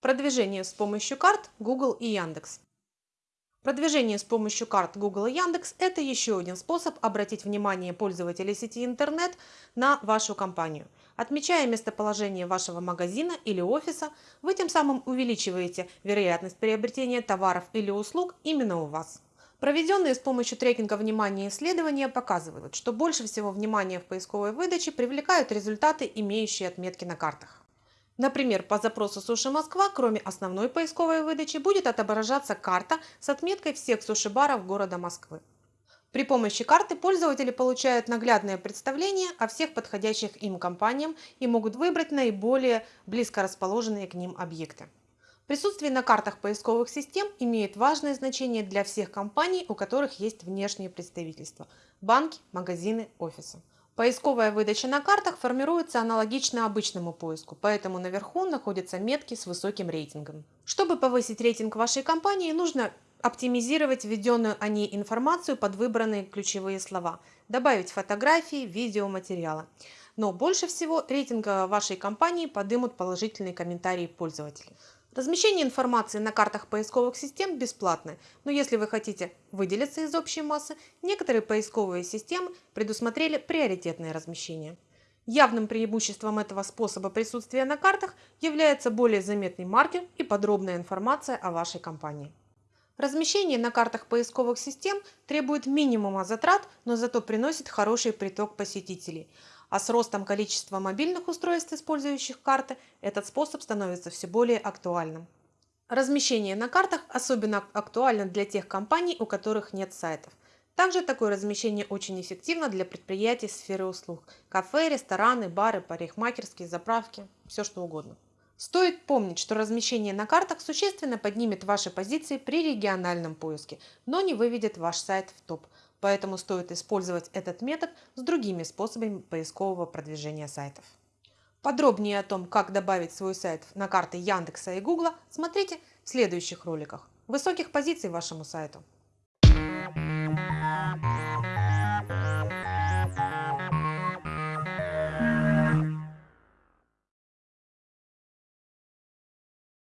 Продвижение с помощью карт Google и Яндекс. Продвижение с помощью карт Google и Яндекс – это еще один способ обратить внимание пользователей сети интернет на вашу компанию. Отмечая местоположение вашего магазина или офиса, вы тем самым увеличиваете вероятность приобретения товаров или услуг именно у вас. Проведенные с помощью трекинга внимания исследования показывают, что больше всего внимания в поисковой выдаче привлекают результаты, имеющие отметки на картах. Например, по запросу «Суши Москва» кроме основной поисковой выдачи будет отображаться карта с отметкой всех суши-баров города Москвы. При помощи карты пользователи получают наглядное представление о всех подходящих им компаниям и могут выбрать наиболее близко расположенные к ним объекты. Присутствие на картах поисковых систем имеет важное значение для всех компаний, у которых есть внешние представительства – банки, магазины, офисы. Поисковая выдача на картах формируется аналогично обычному поиску, поэтому наверху находятся метки с высоким рейтингом. Чтобы повысить рейтинг вашей компании, нужно оптимизировать введенную о ней информацию под выбранные ключевые слова, добавить фотографии, видео, материалы. Но больше всего рейтинг вашей компании подымут положительные комментарии пользователей. Размещение информации на картах поисковых систем бесплатное, но если вы хотите выделиться из общей массы, некоторые поисковые системы предусмотрели приоритетное размещение. Явным преимуществом этого способа присутствия на картах является более заметный маркер и подробная информация о вашей компании. Размещение на картах поисковых систем требует минимума затрат, но зато приносит хороший приток посетителей – а с ростом количества мобильных устройств, использующих карты, этот способ становится все более актуальным. Размещение на картах особенно актуально для тех компаний, у которых нет сайтов. Также такое размещение очень эффективно для предприятий сферы услуг – кафе, рестораны, бары, парикмахерские, заправки, все что угодно. Стоит помнить, что размещение на картах существенно поднимет ваши позиции при региональном поиске, но не выведет ваш сайт в топ – Поэтому стоит использовать этот метод с другими способами поискового продвижения сайтов. Подробнее о том, как добавить свой сайт на карты Яндекса и Гугла, смотрите в следующих роликах. Высоких позиций вашему сайту!